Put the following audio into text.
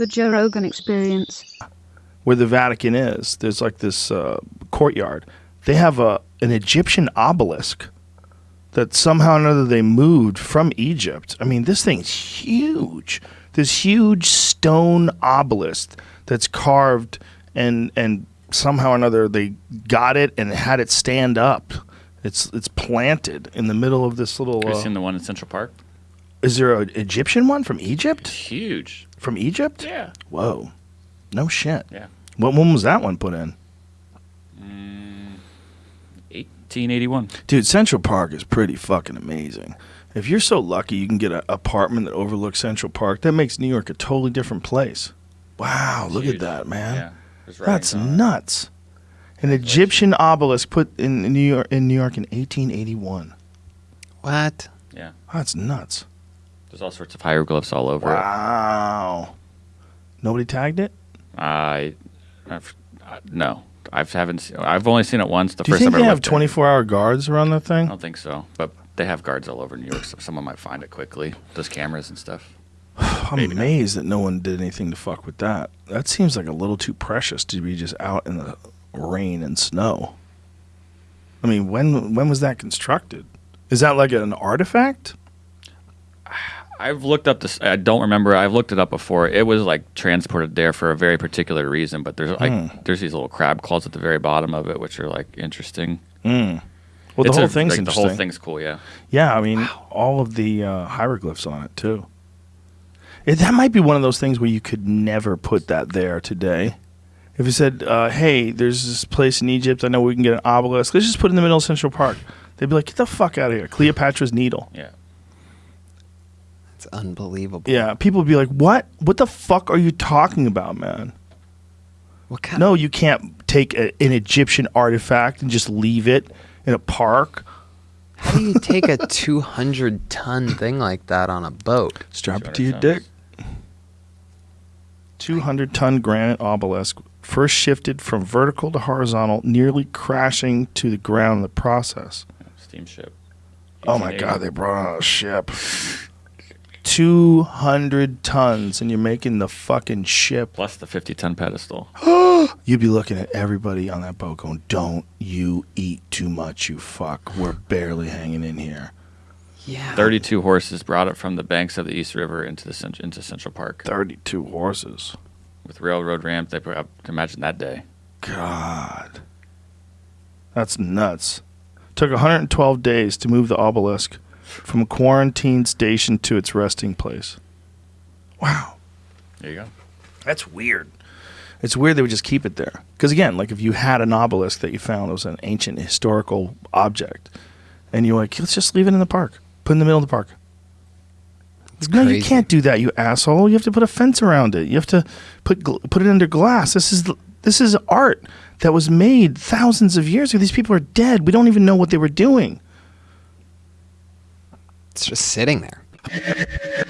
The Joe Rogan Experience. where the Vatican is, there's like this uh, courtyard. They have a an Egyptian obelisk that somehow or another they moved from Egypt. I mean, this thing's huge. This huge stone obelisk that's carved and and somehow or another they got it and had it stand up. It's it's planted in the middle of this little. Have you Uh, seen the one in Central Park? Is there an Egyptian one from Egypt? It's huge. From Egypt? Yeah. Whoa, no shit. Yeah. What when was that one put in? Mm, 1881. Dude, Central Park is pretty fucking amazing. If you're so lucky you can get an apartment that overlooks Central Park, that makes New York a totally different place. Wow, look at that, man. Yeah. There's That's writings on it. nuts. An Egyptian obelisk put in New York in New York in 1881. What? Yeah. That's nuts. There's all sorts of hieroglyphs all over it. Wow. Nobody tagged it? I, I've, uh, no, I haven't. Seen, I've only seen it once. The Do you first think time they I have went there. 24 hour guards around that thing? I don't think so, but they have guards all over New York, so someone might find it quickly. Those cameras and stuff. I'm maybe not. amazed that no one did anything to fuck with that. That seems like a little too precious to be just out in the rain and snow. I mean, when when was that constructed? Is that like an artifact? I've looked up this. I don't remember. I've looked it up before. It was like transported there for a very particular reason. But there's like Hmm. there's these little crab claws at the very bottom of it, which are like interesting. Mm. Well, the It's whole a- thing's like, interesting. The whole thing's cool. Yeah. Yeah, I mean, all of the uh, hieroglyphs on it too. It, that might be one of those things where you could never put that there today. If you said, uh, "Hey, there's this place in Egypt. I know we can get an obelisk. Let's just put it in the middle of Central Park." They'd be like, "Get the fuck out of here!" Cleopatra's Needle. Yeah. It's unbelievable. Yeah, people would be like, "What? What the fuck are you talking about, man?" What kind No, you can't take a, an Egyptian artifact and just leave it in a park. How do you take a 200 ton thing like that on a boat? Strap it to your tons. dick. 200 ton granite obelisk first shifted from vertical to horizontal, nearly crashing to the ground in the process. Steamship. Oh my God, they brought on a ship. 200 tons, and you're making the fucking ship. Plus the 50 ton pedestal. You'd be looking at everybody on that boat going, Don't you eat too much, you fuck. We're barely hanging in here. Yeah. 32 horses brought it from the banks of the East River into the cent- into Central Park 32 horses. with railroad ramp. They put up. Imagine that day. God. That's nuts. Took 112 days to move the obelisk from a quarantine station to its resting place. Wow. There you go. That's weird. It's weird they would just keep it there. Because again, like if you had an obelisk that you found, it was an ancient historical object, and you're like, let's just leave it in the park, put it in the middle of the park. no, you can't do that, you asshole. You have to put a fence around it. You have to put put it under glass. This is this is art that was made thousands of years ago. These people are dead. We don't even know what they were doing. It's just sitting there.